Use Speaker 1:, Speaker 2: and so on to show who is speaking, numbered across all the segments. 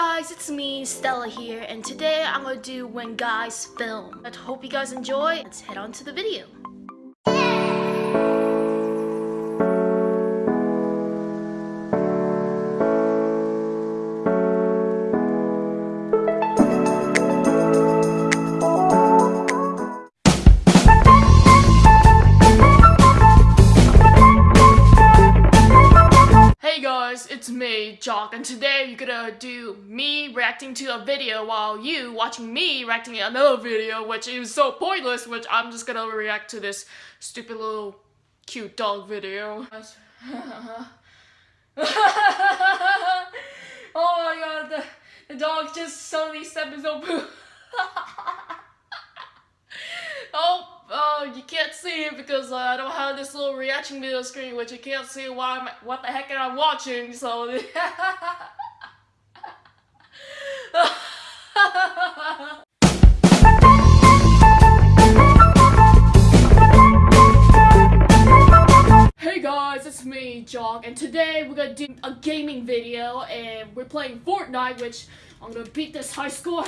Speaker 1: guys, it's me, Stella here, and today I'm gonna do When Guys Film. I hope you guys enjoy. Let's head on to the video. Guys, it's me, Jock, and today you're gonna do me reacting to a video while you watching me reacting to another video, which is so pointless, which I'm just gonna react to this stupid little cute dog video. oh my god, the, the dog just suddenly stepped his own. oh, uh, you can't see it because uh, I don't have this little reaction video screen, which you can't see why I'm, what the heck am I watching, so... Hey guys, it's me, Jog, and today we're gonna do a gaming video, and we're playing Fortnite, which I'm gonna beat this high score.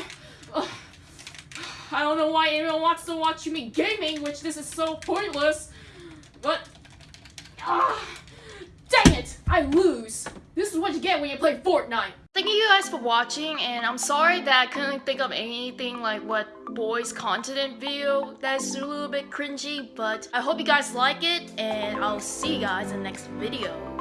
Speaker 1: Ugh. I don't know why anyone wants to watch me gaming, which this is so pointless, but... ah, dang it! I lose! This is what you get when you play Fortnite! Thank you guys for watching, and I'm sorry that I couldn't think of anything like what boys content video that's a little bit cringy, but I hope you guys like it, and I'll see you guys in the next video.